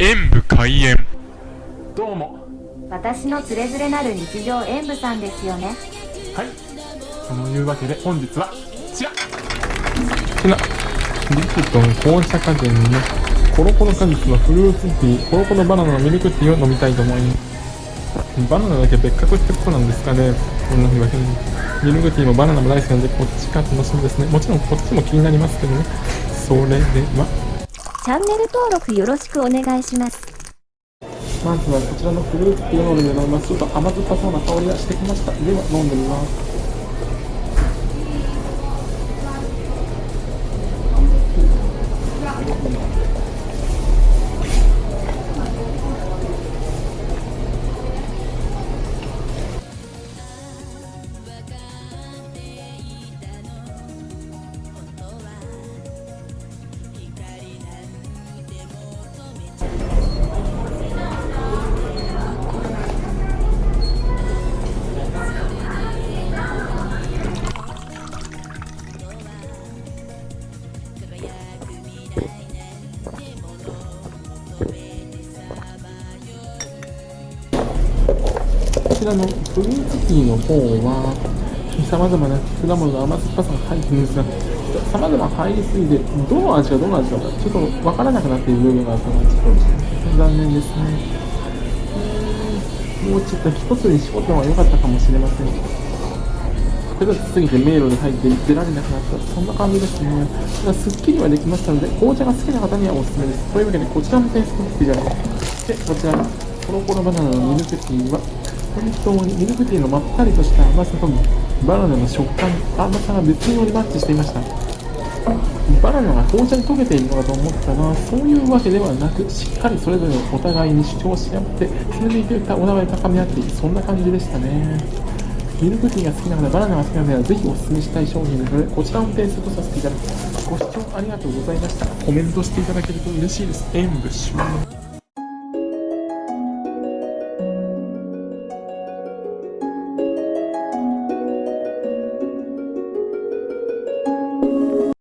演武開演。どうも。私のつれづれなる日常演舞さんですよね。はい。そのいうわけで本日はこちら。こちら。リプトン紅茶家電にねコロコロ果実のフルーツティーコロコロバナナのミルクティーを飲みたいと思います。バナナだけ別格ってことなんですかね。こんな風に。ミルクティーもバナナも大好きなんでこっちか楽しみですね。もちろんこっちも気になりますけどね。それではチャンネル登録よろしくお願いします。まずはこちらのフルーツティーを飲んで飲みます。ちょっと甘酸っぱそうな香りがしてきました。では飲んでみます。ちらのフルーツティーの方はさまざまな果物の甘酸っぱさが入っているんですがさまざま入りすぎてどの味がどの味かちょっと分からなくなっている部分があったのでちょっと残念ですねもうちょっと一つに絞った方が良かったかもしれません複雑すぎて迷路に入って出られなくなったそんな感じですねただすっきりはできましたので紅茶が好きな方にはおすすめですというわけでこちらのテイスト好きじゃないでこちらのコロコロバナナのミルクティーは本当にミルクティーのまったりとした甘さとバナナの食感甘さが絶妙にマッチしていました。バナナが紅茶に溶けているのかと思ったらそういうわけではなくしっかりそれぞれお互いに主張し合ってそれでいてお互い高め合っていくそんな感じでしたね。ミルクティーが好きな方バナナが好きな方はぜひお勧めしたい商品なのでこちらも点数とさせていただきますご視聴ありがとうございました。コメントしていただけると嬉しいです。演武終了